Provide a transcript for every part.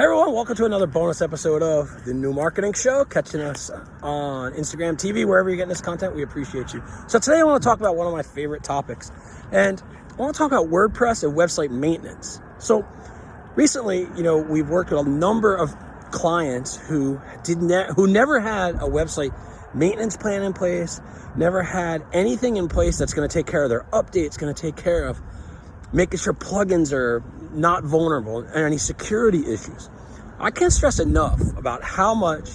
Hey everyone, welcome to another bonus episode of the New Marketing Show. Catching us on Instagram TV, wherever you're getting this content, we appreciate you. So today I want to talk about one of my favorite topics, and I want to talk about WordPress and website maintenance. So recently, you know, we've worked with a number of clients who did ne- who never had a website maintenance plan in place, never had anything in place that's going to take care of their updates, going to take care of making sure plugins are not vulnerable and any security issues. I can't stress enough about how much,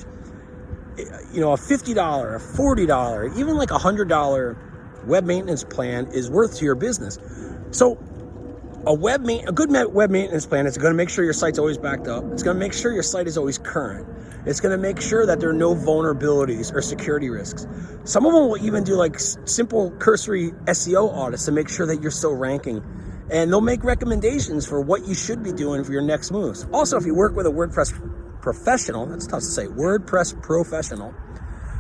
you know, a $50, a $40, even like a $100 web maintenance plan is worth to your business. So a web ma- a good web maintenance plan is going to make sure your site's always backed up. It's going to make sure your site is always current. It's going to make sure that there are no vulnerabilities or security risks. Some of them will even do like simple cursory SEO audits to make sure that you're still ranking and they'll make recommendations for what you should be doing for your next moves. Also, if you work with a WordPress professional, that's tough to say, WordPress professional,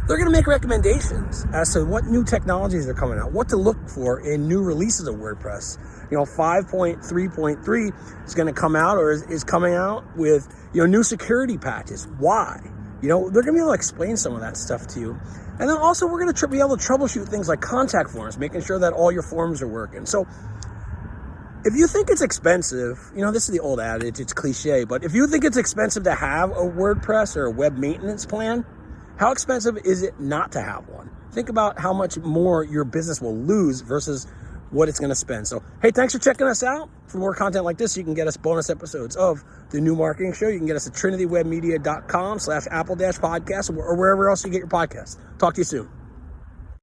they're going to make recommendations as to what new technologies are coming out, what to look for in new releases of WordPress. You know, 5.3.3 is going to come out or is, is coming out with, you know, new security patches. Why? You know, they're going to be able to explain some of that stuff to you. And then also we're going to be able to troubleshoot things like contact forms, making sure that all your forms are working. So if you think it's expensive, you know, this is the old adage, it's cliche, but if you think it's expensive to have a WordPress or a web maintenance plan, how expensive is it not to have one? Think about how much more your business will lose versus what it's going to spend. So, hey, thanks for checking us out. For more content like this, you can get us bonus episodes of the New Marketing Show. You can get us at trinitywebmedia.com slash apple dash podcast or wherever else you get your podcast. Talk to you soon.